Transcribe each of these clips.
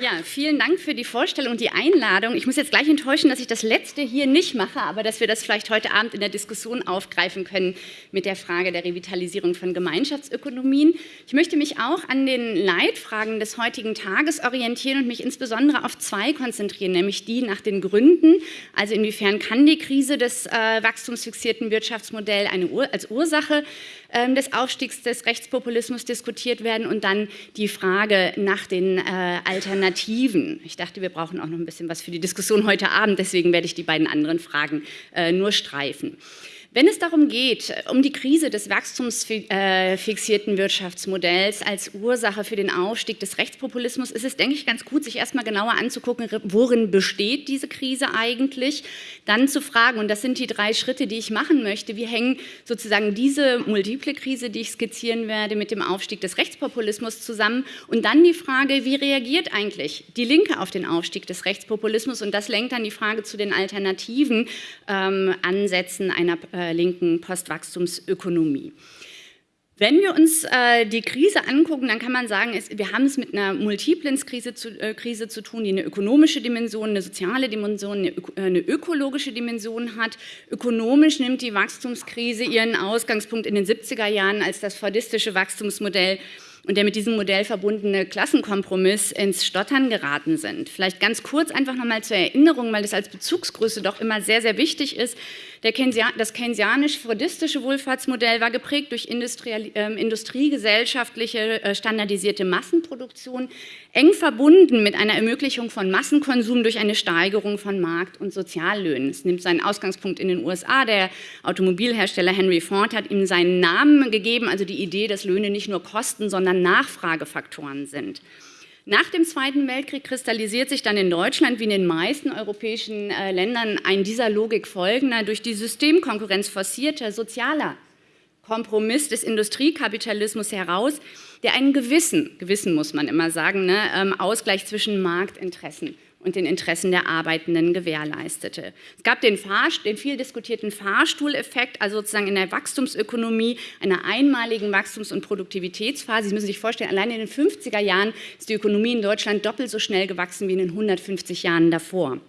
Ja, vielen Dank für die Vorstellung und die Einladung. Ich muss jetzt gleich enttäuschen, dass ich das letzte hier nicht mache, aber dass wir das vielleicht heute Abend in der Diskussion aufgreifen können mit der Frage der Revitalisierung von Gemeinschaftsökonomien. Ich möchte mich auch an den Leitfragen des heutigen Tages orientieren und mich insbesondere auf zwei konzentrieren, nämlich die nach den Gründen, also inwiefern kann die Krise des äh, wachstumsfixierten Wirtschaftsmodells Ur als Ursache ähm, des Aufstiegs des Rechtspopulismus diskutiert werden und dann die Frage nach den äh, Alternativen. Ich dachte, wir brauchen auch noch ein bisschen was für die Diskussion heute Abend, deswegen werde ich die beiden anderen Fragen äh, nur streifen. Wenn es darum geht, um die Krise des wachstumsfixierten Wirtschaftsmodells als Ursache für den Aufstieg des Rechtspopulismus, ist es, denke ich, ganz gut, sich erstmal genauer anzugucken, worin besteht diese Krise eigentlich, dann zu fragen, und das sind die drei Schritte, die ich machen möchte, wie hängen sozusagen diese multiple Krise, die ich skizzieren werde, mit dem Aufstieg des Rechtspopulismus zusammen? Und dann die Frage, wie reagiert eigentlich die Linke auf den Aufstieg des Rechtspopulismus? Und das lenkt dann die Frage zu den alternativen ähm, Ansätzen einer äh, äh, linken Postwachstumsökonomie. Wenn wir uns äh, die Krise angucken, dann kann man sagen, es, wir haben es mit einer multiplen Krise zu, äh, Krise zu tun, die eine ökonomische Dimension, eine soziale Dimension, eine, äh, eine, ökologische Dimension hat. Ökonomisch nimmt die Wachstumskrise ihren Ausgangspunkt in den 70er Jahren, als das fordistische Wachstumsmodell und der mit diesem Modell verbundene Klassenkompromiss ins Stottern geraten sind. Vielleicht ganz kurz einfach nochmal zur Erinnerung, weil das als Bezugsgröße doch immer sehr, sehr wichtig ist. Das keynesianisch-fordistische Wohlfahrtsmodell war geprägt durch äh, industriegesellschaftliche äh, standardisierte Massenproduktion, eng verbunden mit einer Ermöglichung von Massenkonsum durch eine Steigerung von Markt- und Soziallöhnen. Es nimmt seinen Ausgangspunkt in den USA. Der Automobilhersteller Henry Ford hat ihm seinen Namen gegeben, also die Idee, dass Löhne nicht nur Kosten, sondern Nachfragefaktoren sind. Nach dem Zweiten Weltkrieg kristallisiert sich dann in Deutschland wie in den meisten europäischen äh, Ländern ein dieser Logik folgender, durch die Systemkonkurrenz forcierter sozialer Kompromiss des Industriekapitalismus heraus, der einen gewissen, gewissen muss man immer sagen, ne, ähm, Ausgleich zwischen Marktinteressen und den Interessen der Arbeitenden gewährleistete. Es gab den, Fahr den viel diskutierten Fahrstuhleffekt, also sozusagen in der Wachstumsökonomie, einer einmaligen Wachstums- und Produktivitätsphase. Sie müssen sich vorstellen, allein in den 50er Jahren ist die Ökonomie in Deutschland doppelt so schnell gewachsen wie in den 150 Jahren davor.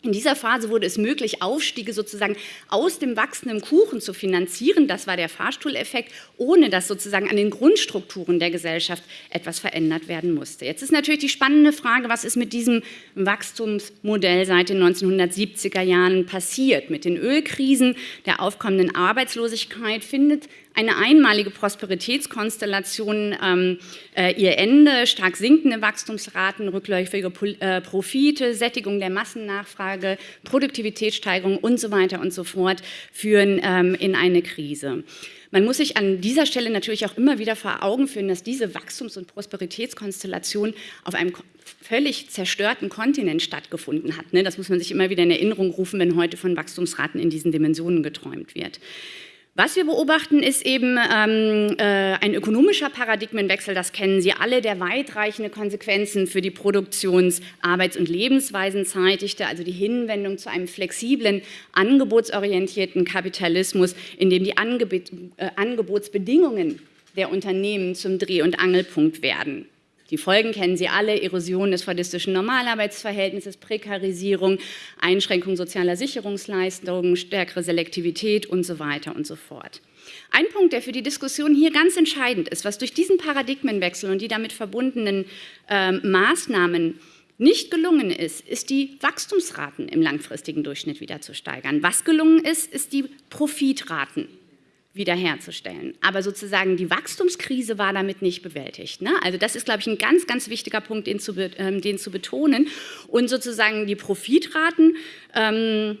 In dieser Phase wurde es möglich, Aufstiege sozusagen aus dem wachsenden Kuchen zu finanzieren. Das war der Fahrstuhleffekt, ohne dass sozusagen an den Grundstrukturen der Gesellschaft etwas verändert werden musste. Jetzt ist natürlich die spannende Frage, was ist mit diesem Wachstumsmodell seit den 1970er Jahren passiert? Mit den Ölkrisen, der aufkommenden Arbeitslosigkeit findet eine einmalige Prosperitätskonstellation ähm, äh, ihr Ende, stark sinkende Wachstumsraten, rückläufige äh, Profite, Sättigung der Massennachfrage, Produktivitätssteigerung und so weiter und so fort führen ähm, in eine Krise. Man muss sich an dieser Stelle natürlich auch immer wieder vor Augen führen, dass diese Wachstums- und Prosperitätskonstellation auf einem völlig zerstörten Kontinent stattgefunden hat. Ne? Das muss man sich immer wieder in Erinnerung rufen, wenn heute von Wachstumsraten in diesen Dimensionen geträumt wird. Was wir beobachten, ist eben ähm, äh, ein ökonomischer Paradigmenwechsel, das kennen Sie alle, der weitreichende Konsequenzen für die Produktions-, Arbeits- und Lebensweisen zeitigte, also die Hinwendung zu einem flexiblen, angebotsorientierten Kapitalismus, in dem die Angeb äh, Angebotsbedingungen der Unternehmen zum Dreh- und Angelpunkt werden. Die Folgen kennen Sie alle, Erosion des fordistischen Normalarbeitsverhältnisses, Prekarisierung, Einschränkung sozialer Sicherungsleistungen, stärkere Selektivität und so weiter und so fort. Ein Punkt, der für die Diskussion hier ganz entscheidend ist, was durch diesen Paradigmenwechsel und die damit verbundenen äh, Maßnahmen nicht gelungen ist, ist die Wachstumsraten im langfristigen Durchschnitt wieder zu steigern. Was gelungen ist, ist die Profitraten wiederherzustellen. Aber sozusagen die Wachstumskrise war damit nicht bewältigt. Ne? Also das ist, glaube ich, ein ganz, ganz wichtiger Punkt, den zu, ähm, den zu betonen. Und sozusagen die Profitraten ähm,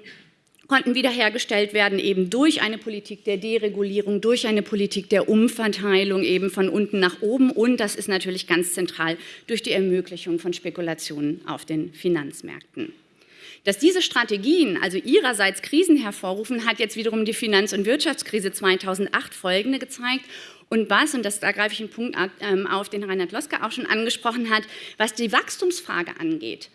konnten wiederhergestellt werden, eben durch eine Politik der Deregulierung, durch eine Politik der Umverteilung eben von unten nach oben und das ist natürlich ganz zentral durch die Ermöglichung von Spekulationen auf den Finanzmärkten. Dass diese Strategien also ihrerseits Krisen hervorrufen, hat jetzt wiederum die Finanz- und Wirtschaftskrise 2008 folgende gezeigt. Und was, und das, da greife ich einen Punkt ähm, auf, den Reinhard Loska auch schon angesprochen hat, was die Wachstumsfrage angeht,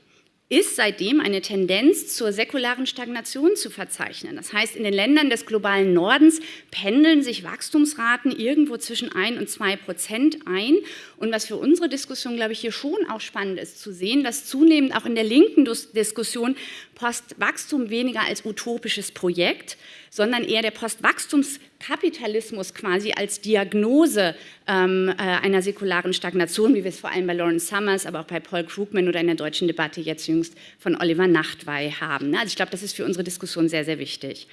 ist seitdem eine Tendenz zur säkularen Stagnation zu verzeichnen. Das heißt, in den Ländern des globalen Nordens pendeln sich Wachstumsraten irgendwo zwischen 1 und 2 Prozent ein. Und was für unsere Diskussion, glaube ich, hier schon auch spannend ist zu sehen, dass zunehmend auch in der linken Diskussion Postwachstum weniger als utopisches Projekt, sondern eher der Postwachstumskapitalismus quasi als Diagnose ähm, äh, einer säkularen Stagnation, wie wir es vor allem bei Lawrence Summers, aber auch bei Paul Krugman oder in der deutschen Debatte jetzt jüngst von Oliver Nachtwey haben. Also ich glaube, das ist für unsere Diskussion sehr, sehr wichtig.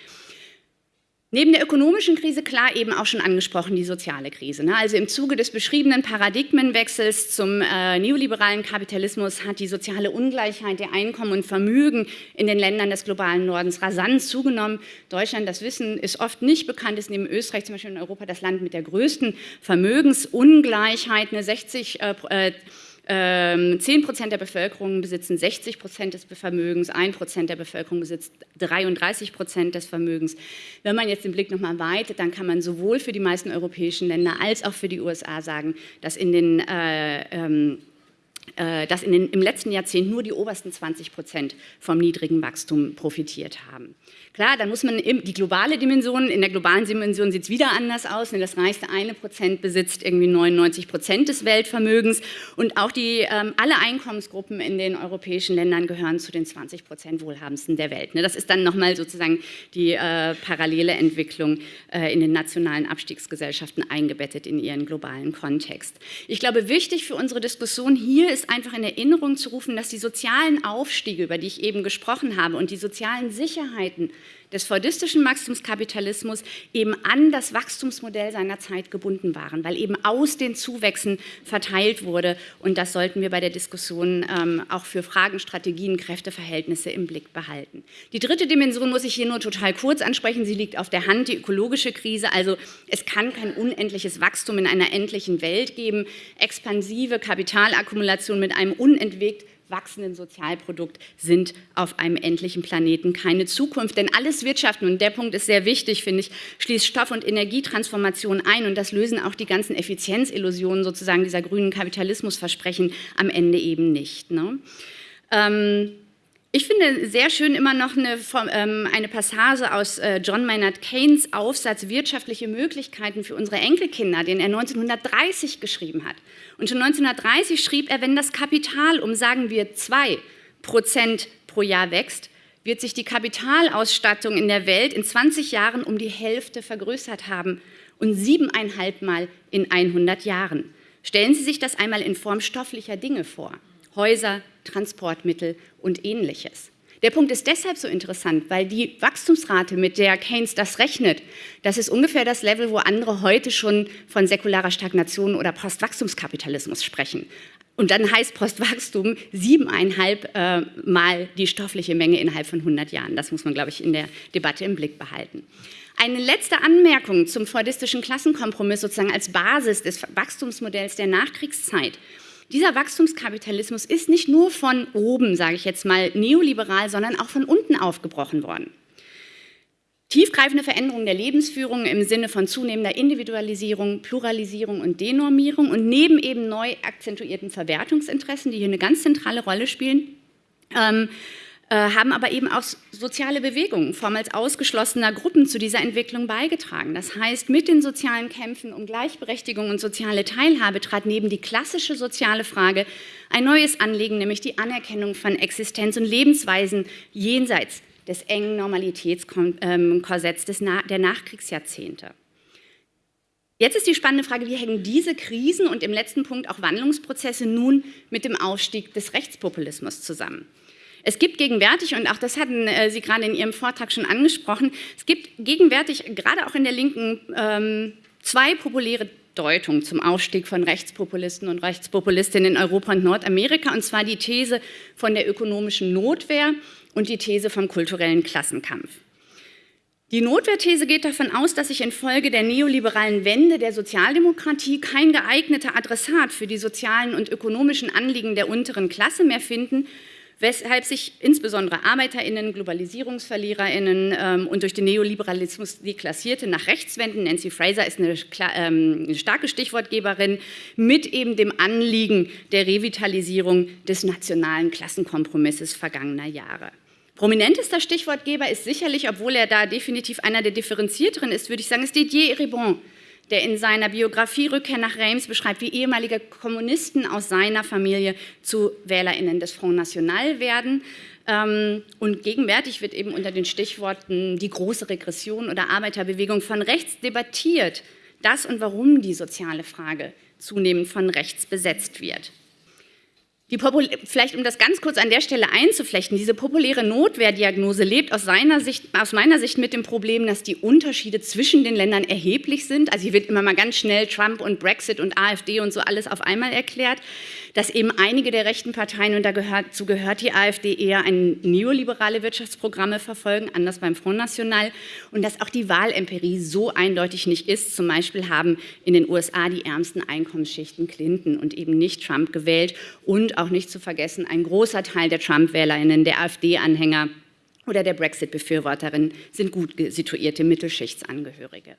Neben der ökonomischen Krise, klar eben auch schon angesprochen, die soziale Krise. Ne? Also im Zuge des beschriebenen Paradigmenwechsels zum äh, neoliberalen Kapitalismus hat die soziale Ungleichheit der Einkommen und Vermögen in den Ländern des globalen Nordens rasant zugenommen. Deutschland, das Wissen ist oft nicht bekannt, ist neben Österreich zum Beispiel in Europa das Land mit der größten Vermögensungleichheit. Eine 60 äh, 10 ähm, Prozent der Bevölkerung besitzen 60 Prozent des Vermögens, 1 Prozent der Bevölkerung besitzt 33 Prozent des Vermögens. Wenn man jetzt den Blick nochmal weitet, dann kann man sowohl für die meisten europäischen Länder als auch für die USA sagen, dass in den äh, ähm, äh, dass in den, im letzten Jahrzehnt nur die obersten 20 Prozent vom niedrigen Wachstum profitiert haben. Klar, dann muss man die globale Dimension, in der globalen Dimension sieht es wieder anders aus. Das reichste eine Prozent besitzt irgendwie 99 Prozent des Weltvermögens und auch die, ähm, alle Einkommensgruppen in den europäischen Ländern gehören zu den 20 Prozent wohlhabendsten der Welt. Ne? Das ist dann nochmal sozusagen die äh, parallele Entwicklung äh, in den nationalen Abstiegsgesellschaften eingebettet in ihren globalen Kontext. Ich glaube, wichtig für unsere Diskussion hier ist einfach in Erinnerung zu rufen, dass die sozialen Aufstiege, über die ich eben gesprochen habe, und die sozialen Sicherheiten des fordistischen Wachstumskapitalismus eben an das Wachstumsmodell seiner Zeit gebunden waren, weil eben aus den Zuwächsen verteilt wurde. Und das sollten wir bei der Diskussion ähm, auch für Fragen, Strategien, Kräfteverhältnisse im Blick behalten. Die dritte Dimension muss ich hier nur total kurz ansprechen. Sie liegt auf der Hand, die ökologische Krise. Also es kann kein unendliches Wachstum in einer endlichen Welt geben. Expansive Kapitalakkumulation mit einem unentwegt wachsenden Sozialprodukt sind auf einem endlichen Planeten keine Zukunft. Denn alles Wirtschaften, und der Punkt ist sehr wichtig, finde ich, schließt Stoff- und Energietransformation ein und das lösen auch die ganzen Effizienzillusionen sozusagen dieser grünen Kapitalismusversprechen am Ende eben nicht. Ne? Ähm, ich finde sehr schön immer noch eine, ähm, eine Passage aus äh, John Maynard Keynes Aufsatz Wirtschaftliche Möglichkeiten für unsere Enkelkinder, den er 1930 geschrieben hat. Und schon 1930 schrieb er, wenn das Kapital um, sagen wir, zwei Prozent pro Jahr wächst, wird sich die Kapitalausstattung in der Welt in 20 Jahren um die Hälfte vergrößert haben und siebeneinhalb Mal in 100 Jahren. Stellen Sie sich das einmal in Form stofflicher Dinge vor. Häuser, Transportmittel und ähnliches. Der Punkt ist deshalb so interessant, weil die Wachstumsrate, mit der Keynes das rechnet, das ist ungefähr das Level, wo andere heute schon von säkularer Stagnation oder Postwachstumskapitalismus sprechen. Und dann heißt Postwachstum siebeneinhalb äh, Mal die stoffliche Menge innerhalb von 100 Jahren. Das muss man, glaube ich, in der Debatte im Blick behalten. Eine letzte Anmerkung zum freudistischen Klassenkompromiss sozusagen als Basis des Wachstumsmodells der Nachkriegszeit. Dieser Wachstumskapitalismus ist nicht nur von oben, sage ich jetzt mal, neoliberal, sondern auch von unten aufgebrochen worden. Tiefgreifende Veränderungen der Lebensführung im Sinne von zunehmender Individualisierung, Pluralisierung und Denormierung und neben eben neu akzentuierten Verwertungsinteressen, die hier eine ganz zentrale Rolle spielen, ähm, äh, haben aber eben auch soziale Bewegungen, vormals ausgeschlossener Gruppen zu dieser Entwicklung beigetragen. Das heißt, mit den sozialen Kämpfen um Gleichberechtigung und soziale Teilhabe trat neben die klassische soziale Frage ein neues Anliegen, nämlich die Anerkennung von Existenz und Lebensweisen jenseits des engen Normalitätskorsetts der Nachkriegsjahrzehnte. Jetzt ist die spannende Frage, wie hängen diese Krisen und im letzten Punkt auch Wandlungsprozesse nun mit dem Aufstieg des Rechtspopulismus zusammen? Es gibt gegenwärtig, und auch das hatten äh, Sie gerade in Ihrem Vortrag schon angesprochen, es gibt gegenwärtig, gerade auch in der Linken, ähm, zwei populäre Deutungen zum Aufstieg von Rechtspopulisten und Rechtspopulistinnen in Europa und Nordamerika, und zwar die These von der ökonomischen Notwehr und die These vom kulturellen Klassenkampf. Die Notwehrthese geht davon aus, dass sich infolge der neoliberalen Wende der Sozialdemokratie kein geeigneter Adressat für die sozialen und ökonomischen Anliegen der unteren Klasse mehr finden weshalb sich insbesondere ArbeiterInnen, GlobalisierungsverliererInnen ähm, und durch den Neoliberalismus deklassierte nach rechts wenden. Nancy Fraser ist eine, ähm, eine starke Stichwortgeberin mit eben dem Anliegen der Revitalisierung des nationalen Klassenkompromisses vergangener Jahre. Prominentester Stichwortgeber ist sicherlich, obwohl er da definitiv einer der differenzierteren ist, würde ich sagen, ist Didier Eribon, der in seiner Biografie Rückkehr nach Reims beschreibt, wie ehemalige Kommunisten aus seiner Familie zu WählerInnen des Front National werden. Ähm, und gegenwärtig wird eben unter den Stichworten die große Regression oder Arbeiterbewegung von rechts debattiert, dass und warum die soziale Frage zunehmend von rechts besetzt wird. Die vielleicht um das ganz kurz an der Stelle einzuflechten, diese populäre Notwehrdiagnose lebt aus, Sicht, aus, meiner Sicht mit dem Problem, dass die Unterschiede zwischen den Ländern erheblich sind. Also hier wird immer mal ganz schnell Trump und Brexit und AfD und so alles auf einmal erklärt dass eben einige der rechten Parteien, und dazu gehört die AfD, eher ein neoliberale Wirtschaftsprogramme verfolgen, anders beim Front National, und dass auch die Wahlempirie so eindeutig nicht ist. Zum Beispiel haben in den USA die ärmsten Einkommensschichten Clinton und eben nicht Trump gewählt und auch nicht zu vergessen, ein großer Teil der Trump-WählerInnen, der AfD-Anhänger oder der Brexit-Befürworterinnen sind gut situierte Mittelschichtsangehörige.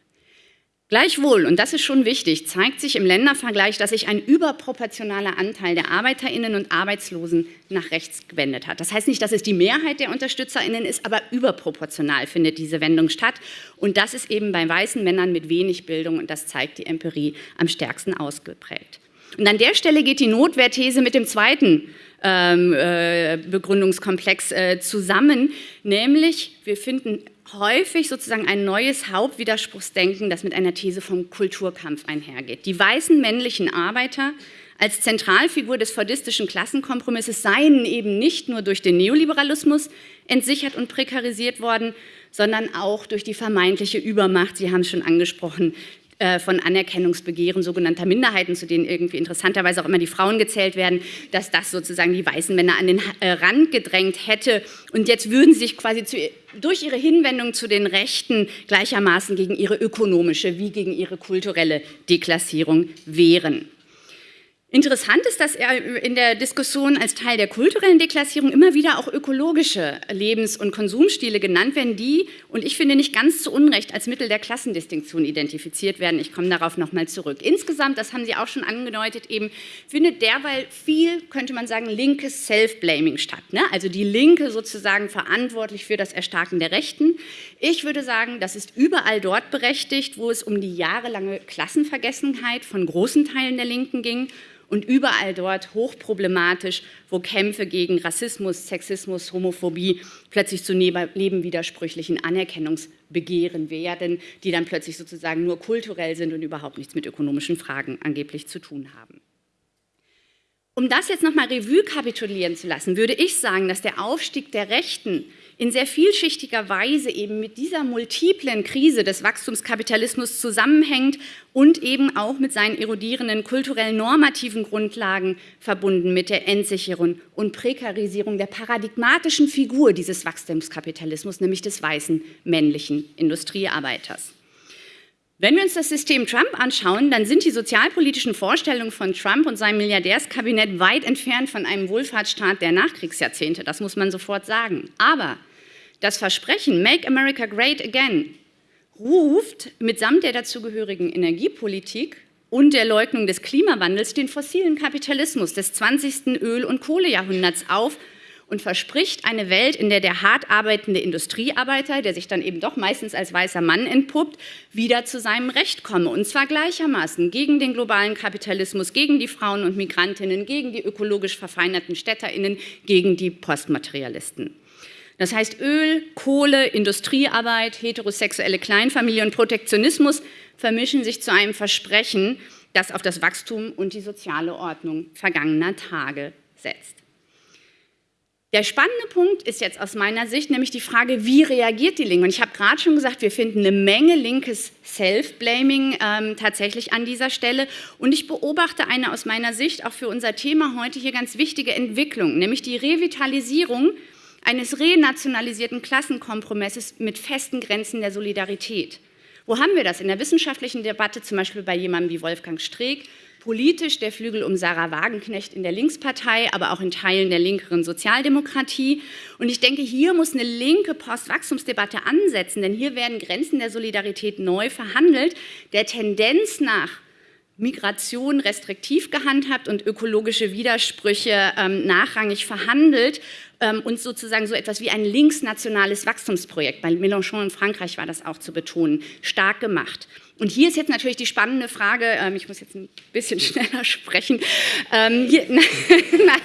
Gleichwohl, und das ist schon wichtig, zeigt sich im Ländervergleich, dass sich ein überproportionaler Anteil der Arbeiterinnen und Arbeitslosen nach rechts gewendet hat. Das heißt nicht, dass es die Mehrheit der Unterstützerinnen ist, aber überproportional findet diese Wendung statt. Und das ist eben bei weißen Männern mit wenig Bildung, und das zeigt die Empirie, am stärksten ausgeprägt. Und an der Stelle geht die Notwehrthese mit dem zweiten ähm, äh, Begründungskomplex äh, zusammen, nämlich wir finden häufig sozusagen ein neues Hauptwiderspruchsdenken, das mit einer These vom Kulturkampf einhergeht. Die weißen männlichen Arbeiter als Zentralfigur des fordistischen Klassenkompromisses seien eben nicht nur durch den Neoliberalismus entsichert und prekarisiert worden, sondern auch durch die vermeintliche Übermacht, Sie haben es schon angesprochen, äh, von Anerkennungsbegehren sogenannter Minderheiten, zu denen irgendwie interessanterweise auch immer die Frauen gezählt werden, dass das sozusagen die weißen Männer an den äh, Rand gedrängt hätte. Und jetzt würden sie sich quasi zu, durch ihre Hinwendung zu den Rechten gleichermaßen gegen ihre ökonomische wie gegen ihre kulturelle Deklassierung wehren. Interessant ist, dass er in der Diskussion als Teil der kulturellen Deklassierung immer wieder auch ökologische Lebens- und Konsumstile genannt werden, die, und ich finde nicht ganz zu Unrecht, als Mittel der Klassendistinktion identifiziert werden. Ich komme darauf nochmal zurück. Insgesamt, das haben Sie auch schon angedeutet, eben findet derweil viel, könnte man sagen, linkes Self-Blaming statt. Ne? Also die Linke sozusagen verantwortlich für das Erstarken der Rechten. Ich würde sagen, das ist überall dort berechtigt, wo es um die jahrelange Klassenvergessenheit von großen Teilen der Linken ging und überall dort hochproblematisch, wo Kämpfe gegen Rassismus, Sexismus, Homophobie plötzlich zu nebenwidersprüchlichen Anerkennungsbegehren werden, die dann plötzlich sozusagen nur kulturell sind und überhaupt nichts mit ökonomischen Fragen angeblich zu tun haben. Um das jetzt nochmal Revue kapitulieren zu lassen, würde ich sagen, dass der Aufstieg der Rechten in sehr vielschichtiger Weise eben mit dieser multiplen Krise des Wachstumskapitalismus zusammenhängt und eben auch mit seinen erodierenden kulturell normativen Grundlagen verbunden mit der Entsicherung und Prekarisierung der paradigmatischen Figur dieses Wachstumskapitalismus, nämlich des weißen männlichen Industriearbeiters. Wenn wir uns das System Trump anschauen, dann sind die sozialpolitischen Vorstellungen von Trump und seinem Milliardärskabinett weit entfernt von einem Wohlfahrtsstaat der Nachkriegsjahrzehnte. Das muss man sofort sagen. Aber das Versprechen Make America Great Again ruft mitsamt der dazugehörigen Energiepolitik und der Leugnung des Klimawandels den fossilen Kapitalismus des 20. Öl- und Kohlejahrhunderts auf und verspricht eine Welt, in der der hart arbeitende Industriearbeiter, der sich dann eben doch meistens als weißer Mann entpuppt, wieder zu seinem Recht komme. Und zwar gleichermaßen gegen den globalen Kapitalismus, gegen die Frauen und Migrantinnen, gegen die ökologisch verfeinerten Städterinnen, gegen die Postmaterialisten. Das heißt, Öl, Kohle, Industriearbeit, heterosexuelle Kleinfamilie und Protektionismus vermischen sich zu einem Versprechen, das auf das Wachstum und die soziale Ordnung vergangener Tage setzt. Der spannende Punkt ist jetzt aus meiner Sicht nämlich die Frage, wie reagiert die Linke? Und ich habe gerade schon gesagt, wir finden eine Menge linkes Self-Blaming ähm, tatsächlich an dieser Stelle. Und ich beobachte eine aus meiner Sicht auch für unser Thema heute hier ganz wichtige Entwicklung, nämlich die Revitalisierung eines renationalisierten Klassenkompromisses mit festen Grenzen der Solidarität. Wo haben wir das? In der wissenschaftlichen Debatte, zum Beispiel bei jemandem wie Wolfgang Streeck, Politisch der Flügel um Sarah Wagenknecht in der Linkspartei, aber auch in Teilen der linkeren Sozialdemokratie. Und ich denke, hier muss eine linke Postwachstumsdebatte ansetzen, denn hier werden Grenzen der Solidarität neu verhandelt, der Tendenz nach Migration restriktiv gehandhabt und ökologische Widersprüche ähm, nachrangig verhandelt ähm, und sozusagen so etwas wie ein linksnationales Wachstumsprojekt, bei Mélenchon in Frankreich war das auch zu betonen, stark gemacht. Und hier ist jetzt natürlich die spannende Frage, ähm, ich muss jetzt ein bisschen schneller sprechen. Ähm, hier, nein,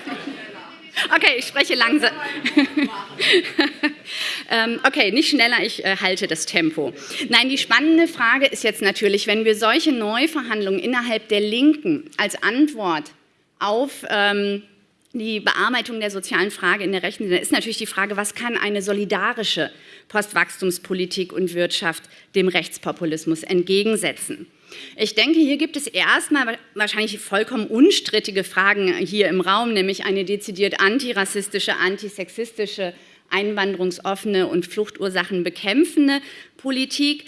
Okay, ich spreche langsam. ähm, okay, nicht schneller, ich äh, halte das Tempo. Nein, die spannende Frage ist jetzt natürlich, wenn wir solche Neuverhandlungen innerhalb der Linken als Antwort auf ähm, die Bearbeitung der sozialen Frage in der Rechten, dann ist natürlich die Frage, was kann eine solidarische Postwachstumspolitik und Wirtschaft dem Rechtspopulismus entgegensetzen? Ich denke, hier gibt es erstmal wahrscheinlich vollkommen unstrittige Fragen hier im Raum, nämlich eine dezidiert antirassistische, antisexistische, einwanderungsoffene und Fluchtursachen bekämpfende Politik.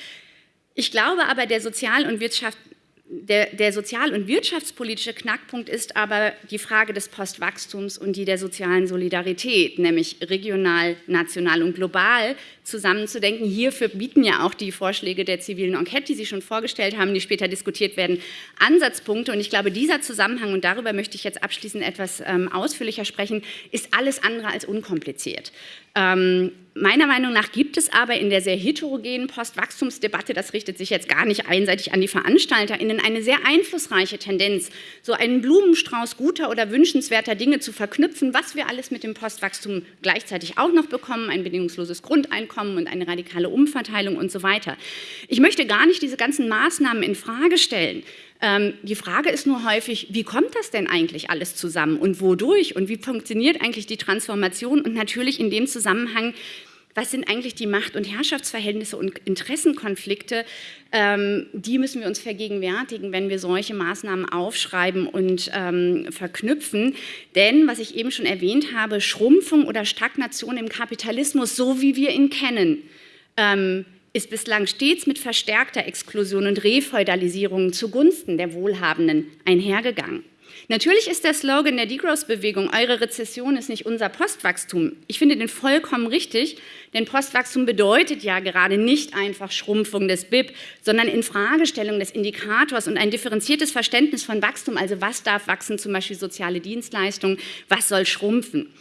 Ich glaube aber, der Sozial- und Wirtschaft, der, der sozial- und wirtschaftspolitische Knackpunkt ist aber die Frage des Postwachstums und die der sozialen Solidarität, nämlich regional, national und global zusammenzudenken. Hierfür bieten ja auch die Vorschläge der zivilen Enquete, die Sie schon vorgestellt haben, die später diskutiert werden, Ansatzpunkte. Und ich glaube, dieser Zusammenhang, und darüber möchte ich jetzt abschließend etwas ähm, ausführlicher sprechen, ist alles andere als unkompliziert. Ähm, Meiner Meinung nach gibt es aber in der sehr heterogenen Postwachstumsdebatte, das richtet sich jetzt gar nicht einseitig an die VeranstalterInnen, eine sehr einflussreiche Tendenz, so einen Blumenstrauß guter oder wünschenswerter Dinge zu verknüpfen, was wir alles mit dem Postwachstum gleichzeitig auch noch bekommen, ein bedingungsloses Grundeinkommen und eine radikale Umverteilung und so weiter. Ich möchte gar nicht diese ganzen Maßnahmen in Frage stellen. Ähm, die Frage ist nur häufig, wie kommt das denn eigentlich alles zusammen und wodurch und wie funktioniert eigentlich die Transformation und natürlich in dem Zusammenhang, was sind eigentlich die Macht- und Herrschaftsverhältnisse und Interessenkonflikte, ähm, die müssen wir uns vergegenwärtigen, wenn wir solche Maßnahmen aufschreiben und ähm, verknüpfen. Denn, was ich eben schon erwähnt habe, Schrumpfung oder Stagnation im Kapitalismus, so wie wir ihn kennen, ähm, ist bislang stets mit verstärkter Exklusion und Refeudalisierung zugunsten der Wohlhabenden einhergegangen. Natürlich ist der Slogan der Degrowth-Bewegung, eure Rezession ist nicht unser Postwachstum. Ich finde den vollkommen richtig, denn Postwachstum bedeutet ja gerade nicht einfach Schrumpfung des BIP, sondern Infragestellung des Indikators und ein differenziertes Verständnis von Wachstum, also was darf wachsen, zum Beispiel soziale Dienstleistungen, was soll schrumpfen.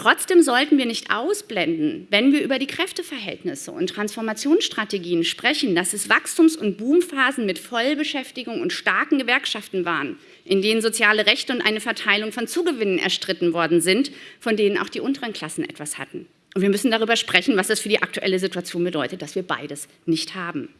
Trotzdem sollten wir nicht ausblenden, wenn wir über die Kräfteverhältnisse und Transformationsstrategien sprechen, dass es Wachstums- und Boomphasen mit Vollbeschäftigung und starken Gewerkschaften waren, in denen soziale Rechte und eine Verteilung von Zugewinnen erstritten worden sind, von denen auch die unteren Klassen etwas hatten. Und wir müssen darüber sprechen, was das für die aktuelle Situation bedeutet, dass wir beides nicht haben.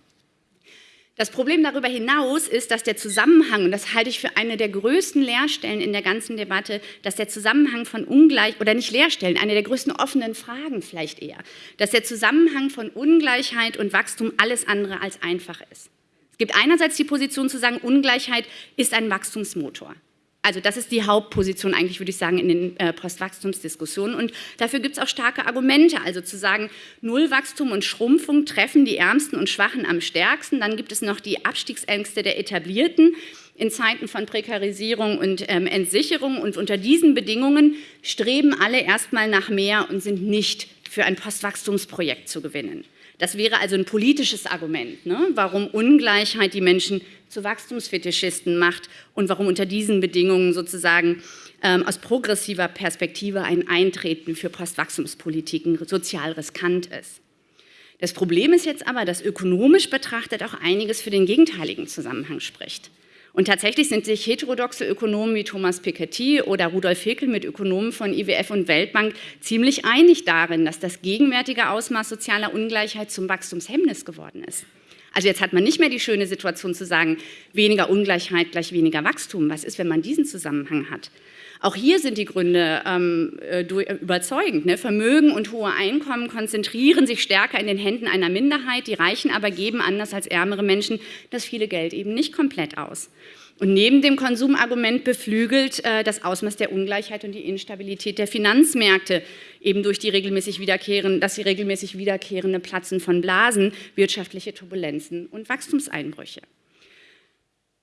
Das Problem darüber hinaus ist, dass der Zusammenhang, und das halte ich für eine der größten Leerstellen in der ganzen Debatte, dass der Zusammenhang von Ungleich, oder nicht Leerstellen, eine der größten offenen Fragen vielleicht eher, dass der Zusammenhang von Ungleichheit und Wachstum alles andere als einfach ist. Es gibt einerseits die Position zu sagen, Ungleichheit ist ein Wachstumsmotor. Also das ist die Hauptposition eigentlich, würde ich sagen, in den äh, Postwachstumsdiskussionen. Und dafür gibt es auch starke Argumente. Also zu sagen, Nullwachstum und Schrumpfung treffen die Ärmsten und Schwachen am stärksten. Dann gibt es noch die Abstiegsängste der Etablierten in Zeiten von Prekarisierung und ähm, Entsicherung. Und unter diesen Bedingungen streben alle erstmal nach mehr und sind nicht für ein Postwachstumsprojekt zu gewinnen. Das wäre also ein politisches Argument, ne? warum Ungleichheit die Menschen zu Wachstumsfetischisten macht und warum unter diesen Bedingungen sozusagen ähm, aus progressiver Perspektive ein Eintreten für Postwachstumspolitiken sozial riskant ist. Das Problem ist jetzt aber, dass ökonomisch betrachtet auch einiges für den gegenteiligen Zusammenhang spricht. Und tatsächlich sind sich heterodoxe Ökonomen wie Thomas Piketty oder Rudolf Hickel mit Ökonomen von IWF und Weltbank ziemlich einig darin, dass das gegenwärtige Ausmaß sozialer Ungleichheit zum Wachstumshemmnis geworden ist. Also jetzt hat man nicht mehr die schöne Situation zu sagen, weniger Ungleichheit gleich weniger Wachstum. Was ist, wenn man diesen Zusammenhang hat? Auch hier sind die Gründe ähm, äh, überzeugend. Ne? Vermögen und hohe Einkommen konzentrieren sich stärker in den Händen einer Minderheit. Die Reichen aber geben, anders als ärmere Menschen, das viele Geld eben nicht komplett aus. Und neben dem Konsumargument beflügelt äh, das Ausmaß der Ungleichheit und die Instabilität der Finanzmärkte eben durch die regelmäßig wiederkehrende, dass sie regelmäßig wiederkehrende Platzen von Blasen, wirtschaftliche Turbulenzen und Wachstumseinbrüche.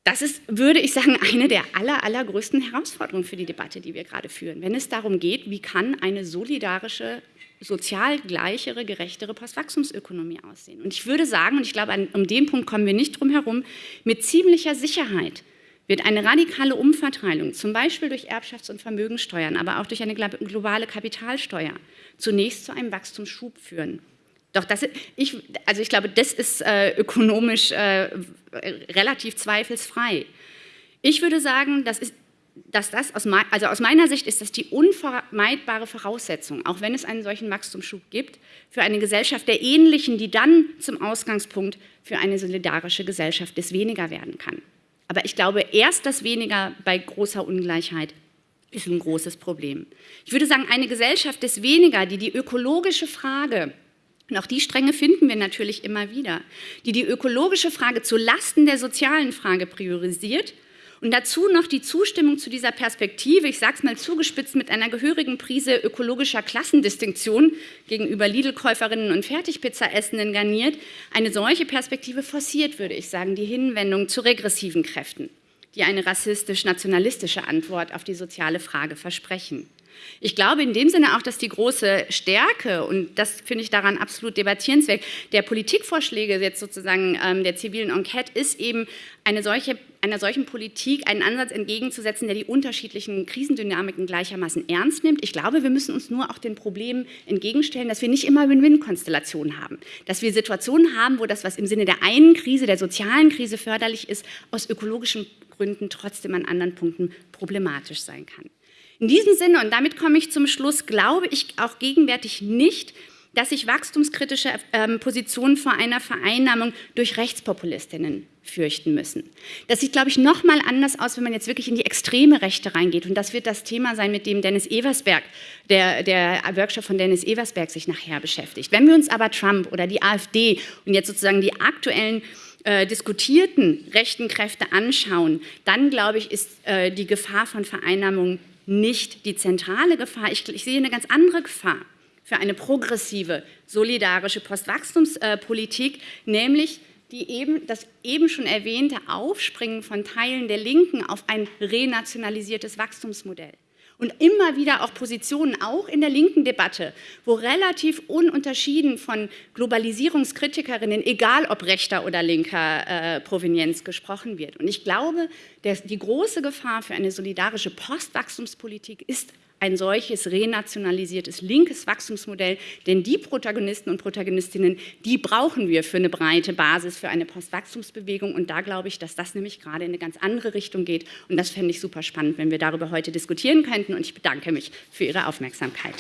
Das ist, würde ich sagen, eine der aller, allergrößten Herausforderungen für die Debatte, die wir gerade führen, wenn es darum geht, wie kann eine solidarische, sozial gleichere, gerechtere Postwachstumsökonomie aussehen. Und ich würde sagen, und ich glaube, an, um den Punkt kommen wir nicht drum herum, mit ziemlicher Sicherheit wird eine radikale Umverteilung, zum Beispiel durch Erbschafts- und Vermögensteuern, aber auch durch eine globale Kapitalsteuer, zunächst zu einem Wachstumsschub führen. Doch das, ich, also ich glaube, das ist äh, ökonomisch äh, relativ zweifelsfrei. Ich würde sagen, das ist, dass das aus, also aus meiner Sicht ist das die unvermeidbare Voraussetzung, auch wenn es einen solchen Wachstumsschub gibt, für eine Gesellschaft der Ähnlichen, die dann zum Ausgangspunkt für eine solidarische Gesellschaft des Weniger werden kann. Aber ich glaube, erst das Weniger bei großer Ungleichheit ist ein großes Problem. Ich würde sagen, eine Gesellschaft des Weniger, die die ökologische Frage und auch die Stränge finden wir natürlich immer wieder, die die ökologische Frage zu Lasten der sozialen Frage priorisiert und dazu noch die Zustimmung zu dieser Perspektive, ich sage es mal zugespitzt, mit einer gehörigen Prise ökologischer Klassendistinktion gegenüber Lidl-Käuferinnen und Fertigpizza-Essenden garniert, eine solche Perspektive forciert, würde ich sagen, die Hinwendung zu regressiven Kräften, die eine rassistisch-nationalistische Antwort auf die soziale Frage versprechen. Ich glaube in dem Sinne auch, dass die große Stärke, und das finde ich daran absolut debattierenswert, der Politikvorschläge jetzt sozusagen ähm, der zivilen Enquete ist eben eine solche, einer solchen Politik einen Ansatz entgegenzusetzen, der die unterschiedlichen Krisendynamiken gleichermaßen ernst nimmt. Ich glaube, wir müssen uns nur auch den Problemen entgegenstellen, dass wir nicht immer Win-Win-Konstellationen haben. Dass wir Situationen haben, wo das, was im Sinne der einen Krise, der sozialen Krise förderlich ist, aus ökologischen Gründen trotzdem an anderen Punkten problematisch sein kann. In diesem Sinne, und damit komme ich zum Schluss, glaube ich auch gegenwärtig nicht, dass sich wachstumskritische ähm, Positionen vor einer Vereinnahmung durch Rechtspopulistinnen fürchten müssen. Das sieht, glaube ich, noch mal anders aus, wenn man jetzt wirklich in die extreme Rechte reingeht. Und das wird das Thema sein, mit dem Dennis Eversberg, der, der Workshop von Dennis Eversberg sich nachher beschäftigt. Wenn wir uns aber Trump oder die AfD und jetzt sozusagen die aktuellen äh, diskutierten rechten Kräfte anschauen, dann, glaube ich, ist äh, die Gefahr von Vereinnahmung nicht die zentrale Gefahr. Ich, ich sehe eine ganz andere Gefahr für eine progressive, solidarische Postwachstumspolitik, nämlich die eben, das eben schon erwähnte Aufspringen von Teilen der Linken auf ein renationalisiertes Wachstumsmodell und immer wieder auch Positionen, auch in der linken Debatte, wo relativ ununterschieden von Globalisierungskritikerinnen, egal ob rechter oder linker äh, Provenienz, gesprochen wird. Und ich glaube, der, die große Gefahr für eine solidarische Postwachstumspolitik ist ein solches renationalisiertes linkes Wachstumsmodell, denn die Protagonisten und Protagonistinnen, die brauchen wir für eine breite Basis für eine Postwachstumsbewegung. Und da glaube ich, dass das nämlich gerade in eine ganz andere Richtung geht. Und das fände ich super spannend, wenn wir darüber heute diskutieren könnten. Und ich bedanke mich für Ihre Aufmerksamkeit.